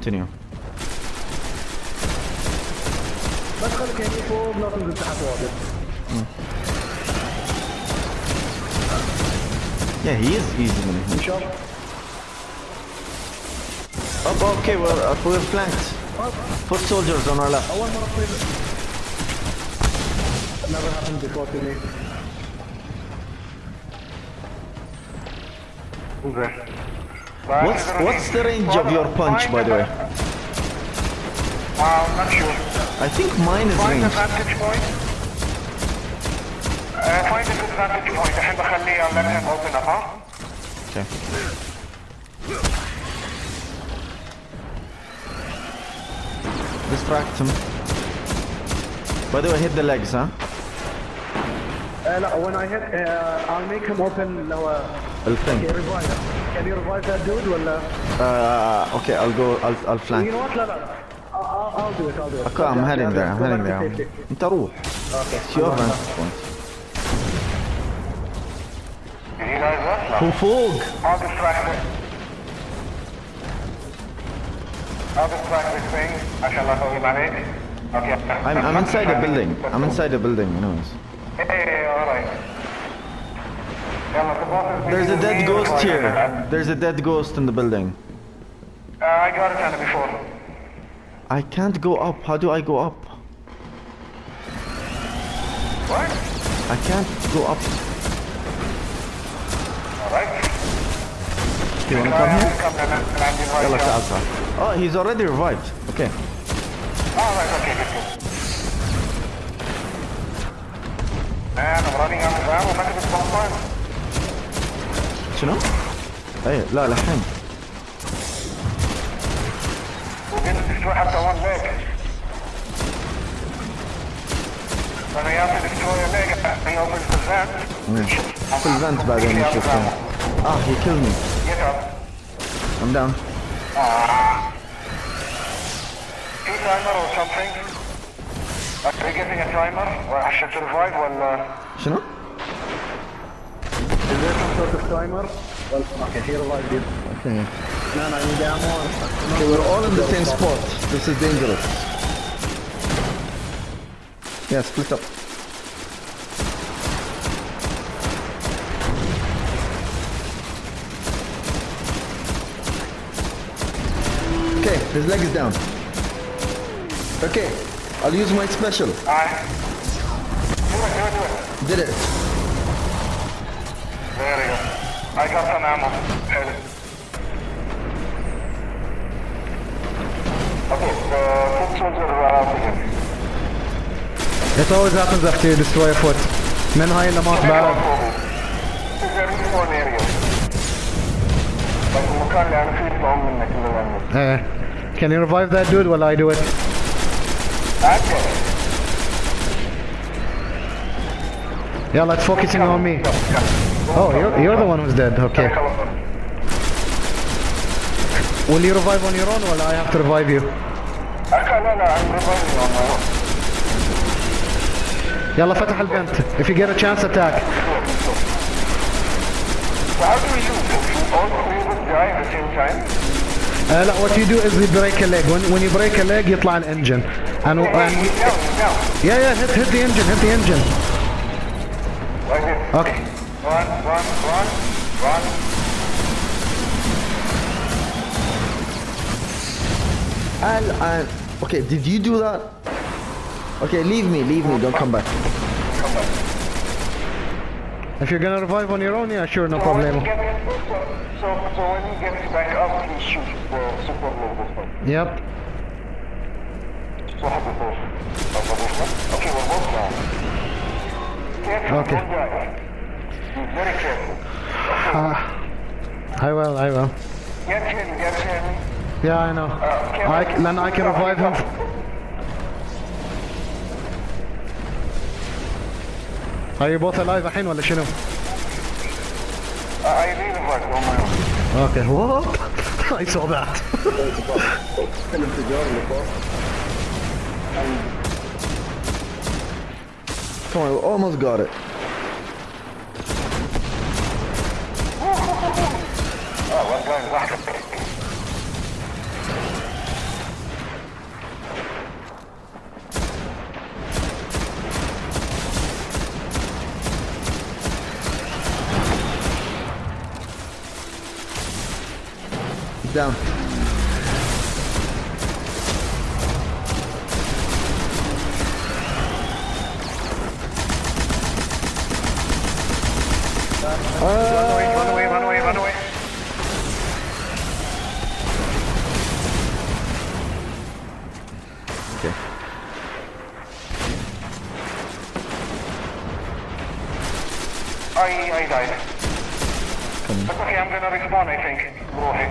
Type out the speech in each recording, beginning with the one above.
continue. بس خليك هيك فوق لا تنزل تحت واجد Yeah, he is easy. man. ان شاء الله Up, okay, well, uh, we're flanked. Put soldiers on our left. اول مره تصير never happened before to me What's what's the range of your punch, by the way? Uh, I'm not sure. I think mine is Find the ranged. vantage point. Uh, find a good vantage point. الحين بخليه on left hand open up, huh? Okay. Distract him. By the way, hit the legs, huh? uh, لا when I hit uh, I'll make him open لو The Okay, thing. revive him. Can you revive that dude ولا Uh, okay, I'll go. I'll I'll You flank. know what لا لا I'll, I'll- I'll do it I'll do it Okay, I'm heading there. I'm Go heading back to there. safety. انت روح. Okay. It's your vantage point. Did you guys what? No. Who fog? I'll distract it. I'll distract this thing. عشان لا تغيب عليك. Okay. I'm I'm inside the building. I'm inside the building. Anyways. Hey, alright. There's a dead ghost here. There's a dead ghost in the building. Uh, I got it on it before. I can't go up. How do I go up? What? I can't go up. Alright. Do you wanna come here? Yeah, let's outside. Oh, he's already revived. Okay. Alright, okay, good, good. Man, I'm running out of ammo. Back at this شنو؟ اي لا لحين في بعدين آه تايمر ولا؟ شنو؟ Is there of timer? Well, okay, he revived you. Okay. No, no, I need ammo. Okay, we're all in the same spot. This is dangerous. Yeah, split up. Okay, his leg is down. Okay, I'll use my special. Alright. Do it, do it, do it. Did it. There we go. I got some ammo. Okay, the foot soldiers are out again. It always happens after you destroy a foot. Men high in the mouth barrel. Uh, can you revive that dude while I do it? Yeah, like focusing on me. Oh, you're, you're the one who's dead. Okay. Will you revive on your own or I have to revive you? Okay, لا لا I'm reviving on my own. يلا فتح البنت. If you get a chance, attack. So how do we do this? All three of us die at the same time? Uh, لا, what you do is you break a leg. When, when you break a leg, يطلع الانجن. And, Hey, and he's down, he's down. yeah, yeah, hit, hit the engine, hit the engine. Like this. Okay. Run, run, run, run. Al, Al. Okay, did you do that? Okay, leave me, leave me, don't come back. Come back. If you're gonna revive on your own, yeah, sure, no So when he problem. so, so, so when he gets back up, he shoots the super logo stuff. Yep. So how to push? Okay, we're both down. Careful, Okay. don't die. Be very careful. I will, I will. Get him, get him. Yeah, I know. I, c- then I can revive him. Are you both alive الحين ولا شنو? Uh, I really revived on my own. Okay, what? I saw that. Come on, we almost got it. Oh, I'm down. Uh, run away, run away, run away, run away. happening. That's okay, I'm gonna respawn, I think. Rohi.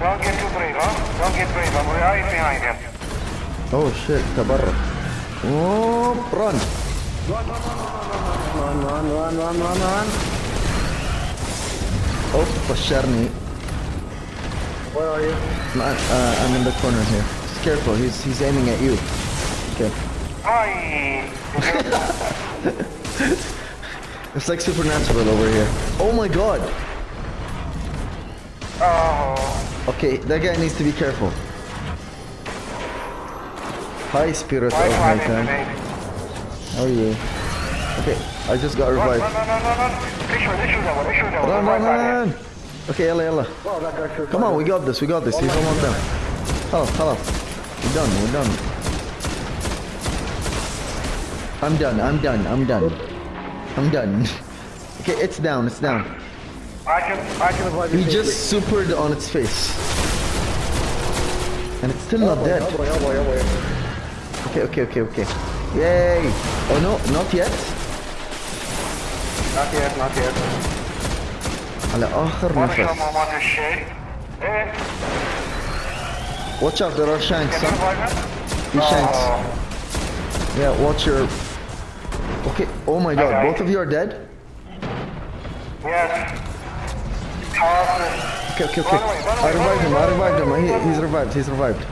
Don't get too brave, huh? Don't get brave, I'm right behind him. Oh shit, tabarra. Oh, run! Run, run, run, run, run, run, run. Oh, Basharni. Where are you? Uh, I'm in the corner here. Just careful, he's, he's aiming at you. Okay. Hi! It's like supernatural over here. Oh my god. Oh. Okay, that guy needs to be careful. Hi, spirit Why of run nighttime. into me? How are you? Okay, I just got Run, run, revived. run, run, run, run. Okay, yalla, yalla. Oh, that Come on, we got this, we got this. He's almost done. Hello, hello. We're done, we're done. I'm done, I'm done, I'm done. I'm done. Okay, it's down, it's down. I can, I can avoid He just supered on its face. And it's still not dead. Oh boy, oh boy, oh boy. Okay, okay, okay, okay. Yay! Oh no, not yet. Not yet, not yet. على آخر What is نفس. someone want to shade? Eh, Watch out, there are shanks. can you Huh? revive him? He shanks. Oh, Yeah, watch your... Okay, oh my god, both of you are dead? Yes. Okay, okay, okay. Away, I revived him, I revived him. He, he's revived, he's revived.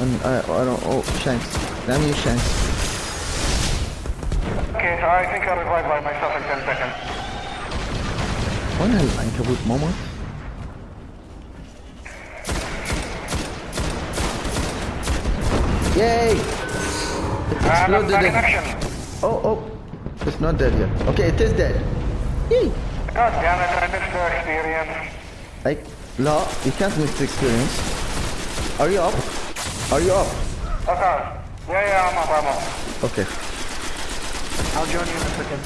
And I, I don't, oh, Shanks. Damn you, Shanks. Okay, I think I'll revive by myself in 10 seconds. What the hell, Ankabut Momo? Yay! Exploded Oh, oh. It's not dead yet. Okay, it is dead. Yay. God damn it, I missed the experience. Like, no, you can't miss the experience. Are you up? Are you up? Okay. Yeah, yeah, I'm up, I'm up. Okay. I'll join you in a second.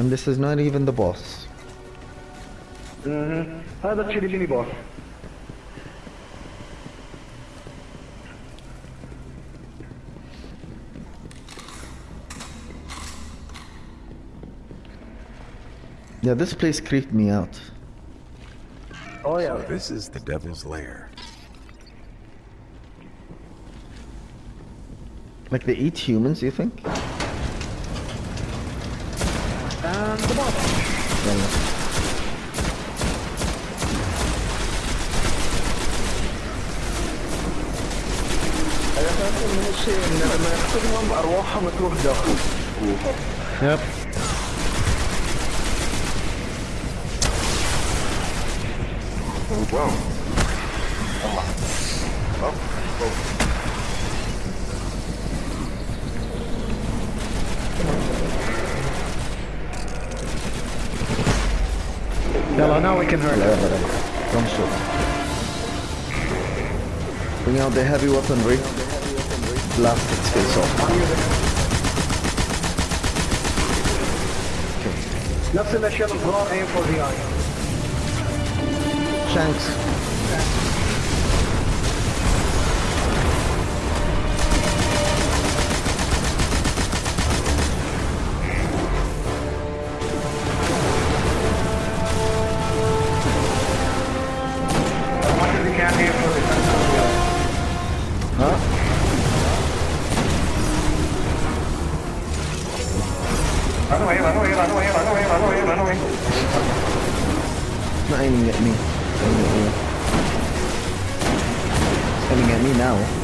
And this is not even the boss. Mm-hmm. Oh, that's really mini boss. Yeah, this place creeped me out. Oh yeah. This is the devil's lair. Like they eat humans, you think? And the boss. يلا. الأساس من الشيء إن لما يقتلهم أرواحهم تروح داخل. Yep. يلا now we can hurt Yeah, her. but don't shoot. Bring out the heavy weaponry. Blast its face off. نفس الأشياء الصغار aim for the eye. the Huh? Run away, run away, run away, run away, run away, run away. Not aiming at me. Mm-hmm. It's you. It's aiming at me now. You.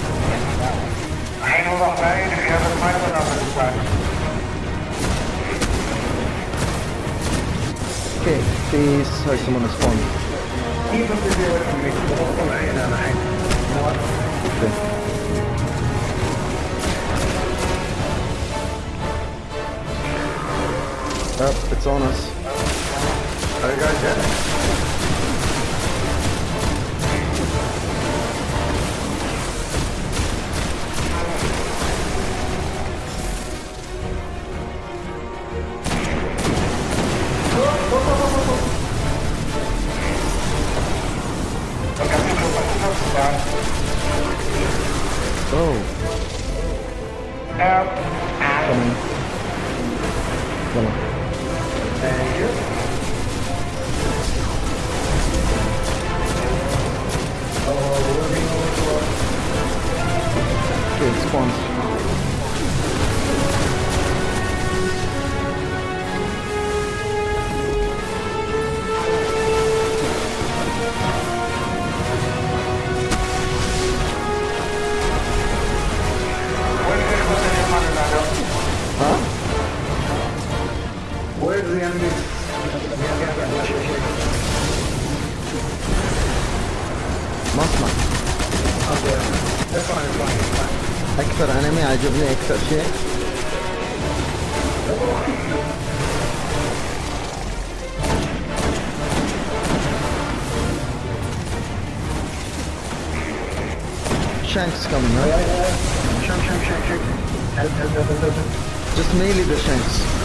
Okay, please. Sorry, someone has spawned. Even if you were to make the whole line, and go. Out. Come on. Come on. Thank you. Okay, it spawns. edge of Nick, that shit. Shank's coming, right? Shank, shank, shank, shank. Help, help, help, help, help. Just melee the shanks.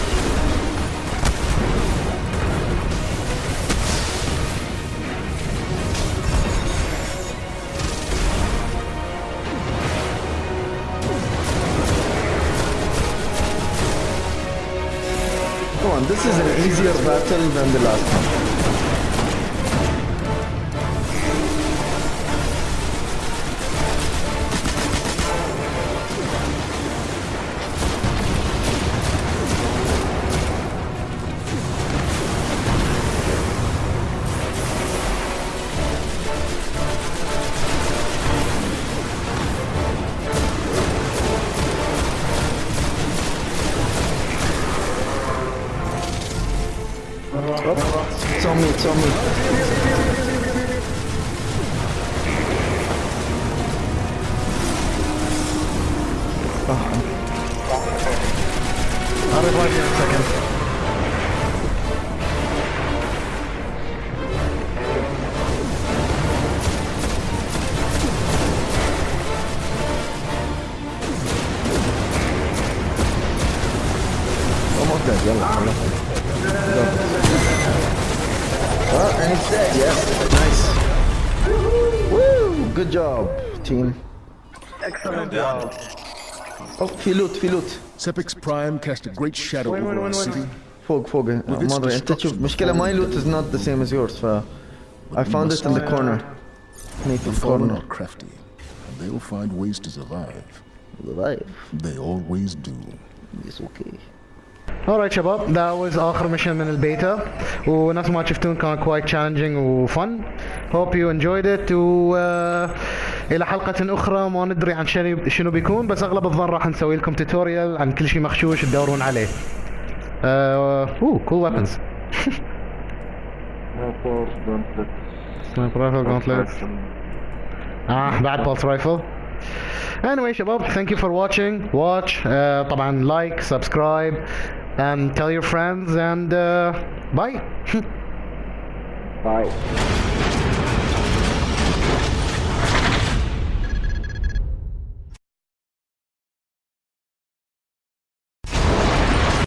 Come on, this is an easier battle than the last one. Oh, it's on me, it's on me. I'll revive you in a second. Almost well, and it's dead, yes. Nice. Woo! Good job, team. Excellent job. Oh, he loot, he loot. Sepiks Prime cast a great shadow wait, over wait, our city. Fog, fog. مرة انت تشوف مشكلة my loot is not the same as yours I found it in the corner. Native the corner. are crafty. And they'll find ways to survive. Survive? They always do. It's okay. Alright شباب that was آخر ميشن من البيتا ونفس ما شفتون كان quite challenging و fun. Hope you enjoyed it. و آه، إلى حلقة أخرى. ما ندري عن شنو بيكون بس أغلب الظن راح نسوي لكم توتوريال عن كل شيء مخشوش تدورون عليه. آه اوه cool weapons. Sniper rifle gauntlets. آه بعد pulse rifle. anyway شباب thank you for watching watch uh, طبعا like subscribe and tell your friends and uh, bye Bye.